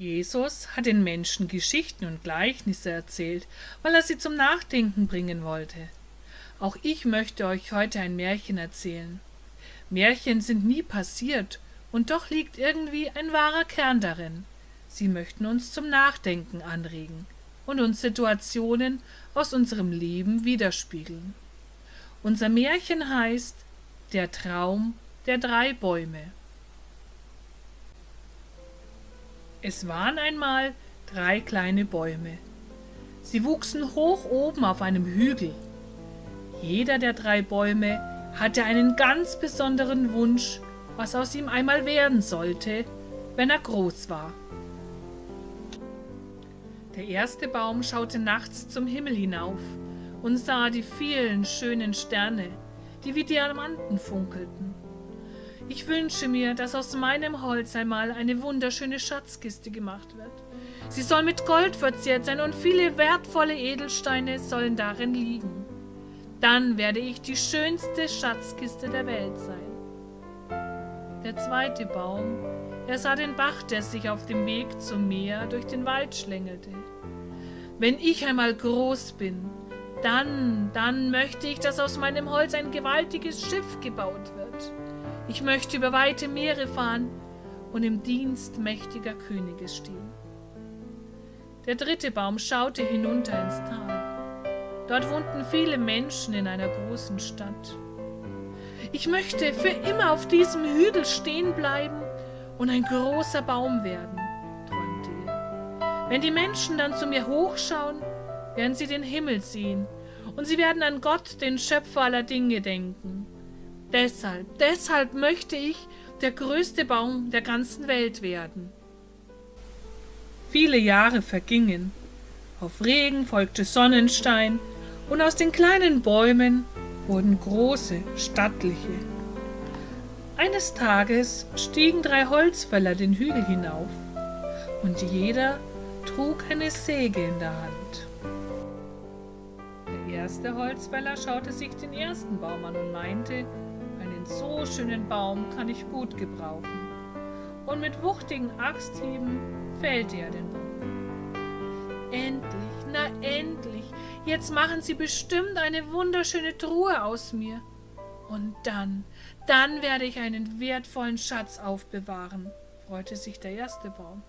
Jesus hat den Menschen Geschichten und Gleichnisse erzählt, weil er sie zum Nachdenken bringen wollte. Auch ich möchte euch heute ein Märchen erzählen. Märchen sind nie passiert, und doch liegt irgendwie ein wahrer Kern darin. Sie möchten uns zum Nachdenken anregen und uns Situationen aus unserem Leben widerspiegeln. Unser Märchen heißt Der Traum der drei Bäume. Es waren einmal drei kleine Bäume. Sie wuchsen hoch oben auf einem Hügel. Jeder der drei Bäume hatte einen ganz besonderen Wunsch, was aus ihm einmal werden sollte, wenn er groß war. Der erste Baum schaute nachts zum Himmel hinauf und sah die vielen schönen Sterne, die wie Diamanten funkelten. Ich wünsche mir, dass aus meinem Holz einmal eine wunderschöne Schatzkiste gemacht wird. Sie soll mit Gold verziert sein und viele wertvolle Edelsteine sollen darin liegen. Dann werde ich die schönste Schatzkiste der Welt sein. Der zweite Baum, er sah den Bach, der sich auf dem Weg zum Meer durch den Wald schlängelte. Wenn ich einmal groß bin, dann, dann möchte ich, dass aus meinem Holz ein gewaltiges Schiff gebaut wird. Ich möchte über weite Meere fahren und im Dienst mächtiger Könige stehen. Der dritte Baum schaute hinunter ins Tal. Dort wohnten viele Menschen in einer großen Stadt. Ich möchte für immer auf diesem Hügel stehen bleiben und ein großer Baum werden, träumte er. Wenn die Menschen dann zu mir hochschauen, werden sie den Himmel sehen und sie werden an Gott, den Schöpfer aller Dinge, denken. Deshalb, deshalb möchte ich der größte Baum der ganzen Welt werden. Viele Jahre vergingen. Auf Regen folgte Sonnenstein und aus den kleinen Bäumen wurden große, stattliche. Eines Tages stiegen drei Holzfäller den Hügel hinauf und jeder trug eine Säge in der Hand. Der erste Holzfäller schaute sich den ersten Baum an und meinte, einen so schönen Baum kann ich gut gebrauchen. Und mit wuchtigen Axthieben fällte er den Baum. Endlich, na endlich, jetzt machen Sie bestimmt eine wunderschöne Truhe aus mir. Und dann, dann werde ich einen wertvollen Schatz aufbewahren, freute sich der erste Baum.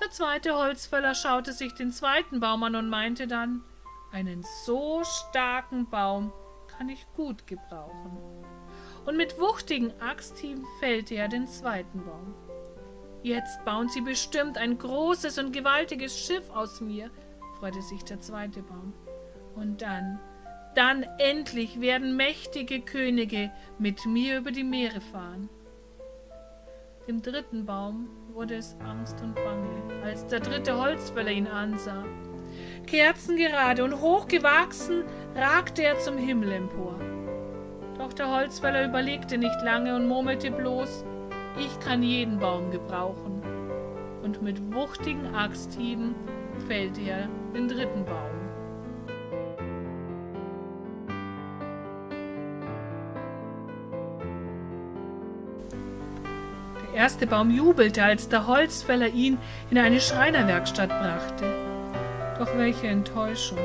Der zweite Holzfäller schaute sich den zweiten Baum an und meinte dann, einen so starken Baum kann ich gut gebrauchen. Und mit wuchtigen Axthieben fällte er den zweiten Baum. Jetzt bauen sie bestimmt ein großes und gewaltiges Schiff aus mir, freute sich der zweite Baum. Und dann, dann endlich werden mächtige Könige mit mir über die Meere fahren. Dem dritten Baum wurde es Angst und Bange, als der dritte Holzfäller ihn ansah. Kerzengerade und hochgewachsen ragte er zum Himmel empor. Doch der Holzfäller überlegte nicht lange und murmelte bloß, ich kann jeden Baum gebrauchen. Und mit wuchtigen Axthieben fällte er den dritten Baum. Der erste Baum jubelte, als der Holzfäller ihn in eine Schreinerwerkstatt brachte. Doch welche Enttäuschung.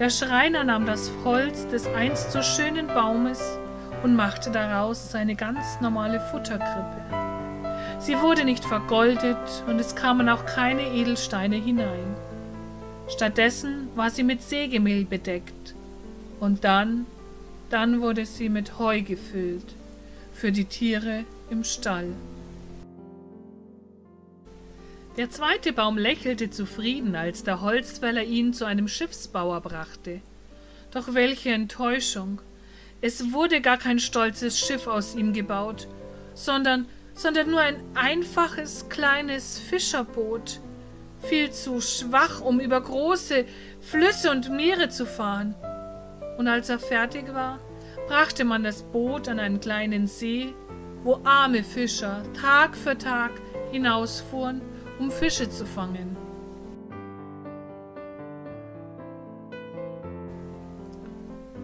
Der Schreiner nahm das Holz des einst so schönen Baumes und machte daraus seine ganz normale Futterkrippe. Sie wurde nicht vergoldet und es kamen auch keine Edelsteine hinein. Stattdessen war sie mit Sägemehl bedeckt. Und dann, dann wurde sie mit Heu gefüllt für die Tiere im Stall. Der zweite Baum lächelte zufrieden, als der Holzfäller ihn zu einem Schiffsbauer brachte. Doch welche Enttäuschung! Es wurde gar kein stolzes Schiff aus ihm gebaut, sondern, sondern nur ein einfaches kleines Fischerboot, viel zu schwach, um über große Flüsse und Meere zu fahren. Und als er fertig war, brachte man das Boot an einen kleinen See, wo arme Fischer Tag für Tag hinausfuhren um Fische zu fangen.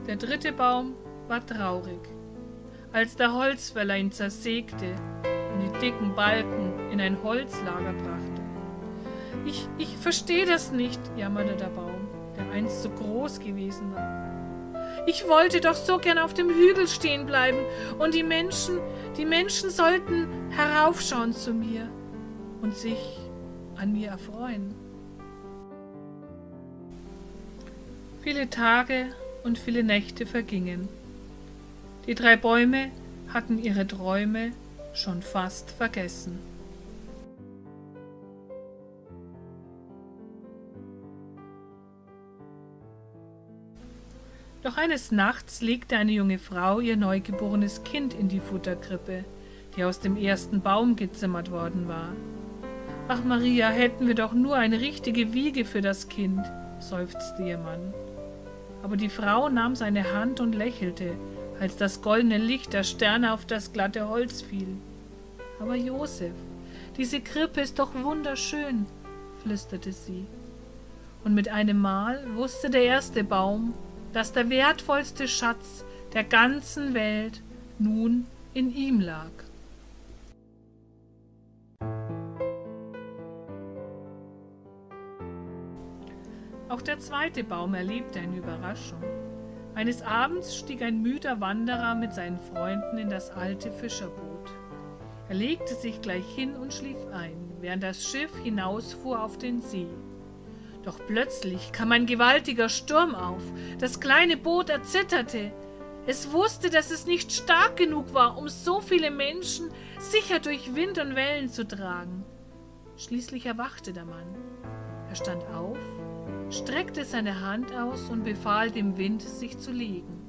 Der dritte Baum war traurig, als der Holzfäller ihn zersägte und die dicken Balken in ein Holzlager brachte. Ich, ich verstehe das nicht, jammerte der Baum, der einst so groß gewesen war. Ich wollte doch so gern auf dem Hügel stehen bleiben und die Menschen, die Menschen sollten heraufschauen zu mir und sich an mir erfreuen. Viele Tage und viele Nächte vergingen. Die drei Bäume hatten ihre Träume schon fast vergessen. Doch eines Nachts legte eine junge Frau ihr neugeborenes Kind in die Futterkrippe, die aus dem ersten Baum gezimmert worden war. Ach Maria, hätten wir doch nur eine richtige Wiege für das Kind, seufzte ihr Mann. Aber die Frau nahm seine Hand und lächelte, als das goldene Licht der Sterne auf das glatte Holz fiel. Aber Josef, diese Krippe ist doch wunderschön, flüsterte sie. Und mit einem Mal wusste der erste Baum, dass der wertvollste Schatz der ganzen Welt nun in ihm lag. Auch der zweite Baum erlebte eine Überraschung. Eines Abends stieg ein müder Wanderer mit seinen Freunden in das alte Fischerboot. Er legte sich gleich hin und schlief ein, während das Schiff hinausfuhr auf den See. Doch plötzlich kam ein gewaltiger Sturm auf. Das kleine Boot erzitterte. Es wusste, dass es nicht stark genug war, um so viele Menschen sicher durch Wind und Wellen zu tragen. Schließlich erwachte der Mann. Er stand auf, streckte seine Hand aus und befahl dem Wind, sich zu legen.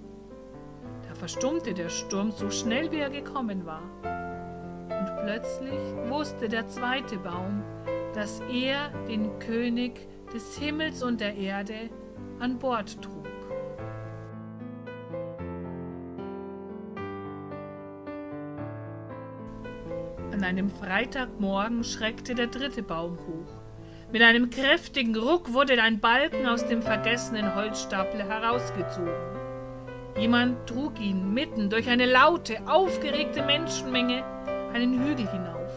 Da verstummte der Sturm so schnell, wie er gekommen war. Und plötzlich wusste der zweite Baum, dass er den König des Himmels und der Erde an Bord trug. An einem Freitagmorgen schreckte der dritte Baum hoch. Mit einem kräftigen Ruck wurde ein Balken aus dem vergessenen Holzstapel herausgezogen. Jemand trug ihn mitten durch eine laute, aufgeregte Menschenmenge einen Hügel hinauf.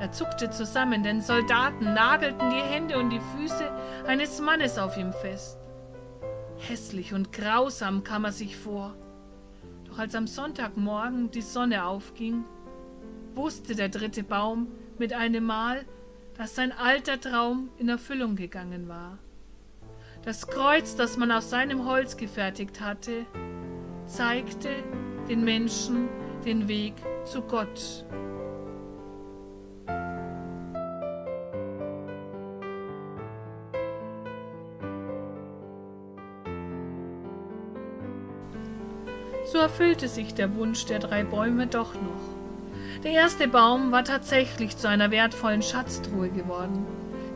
Er zuckte zusammen, denn Soldaten nagelten die Hände und die Füße eines Mannes auf ihm fest. Hässlich und grausam kam er sich vor. Doch als am Sonntagmorgen die Sonne aufging, wusste der dritte Baum mit einem Mal, dass sein alter Traum in Erfüllung gegangen war. Das Kreuz, das man aus seinem Holz gefertigt hatte, zeigte den Menschen den Weg zu Gott. So erfüllte sich der Wunsch der drei Bäume doch noch. Der erste Baum war tatsächlich zu einer wertvollen Schatztruhe geworden,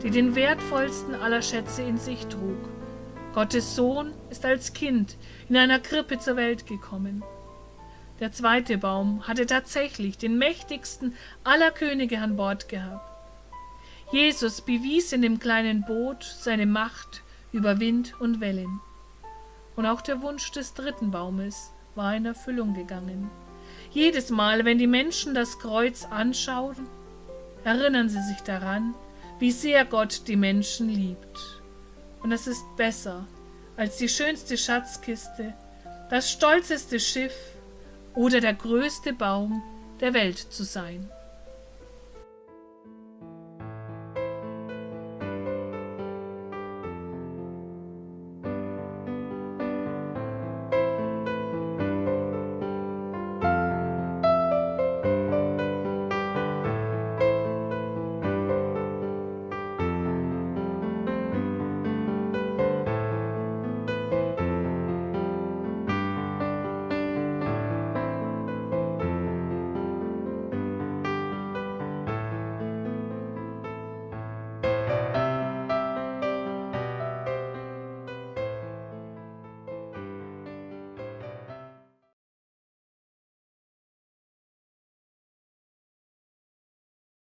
die den wertvollsten aller Schätze in sich trug. Gottes Sohn ist als Kind in einer Krippe zur Welt gekommen. Der zweite Baum hatte tatsächlich den mächtigsten aller Könige an Bord gehabt. Jesus bewies in dem kleinen Boot seine Macht über Wind und Wellen. Und auch der Wunsch des dritten Baumes war in Erfüllung gegangen. Jedes Mal, wenn die Menschen das Kreuz anschauen, erinnern sie sich daran, wie sehr Gott die Menschen liebt. Und es ist besser als die schönste Schatzkiste, das stolzeste Schiff oder der größte Baum der Welt zu sein.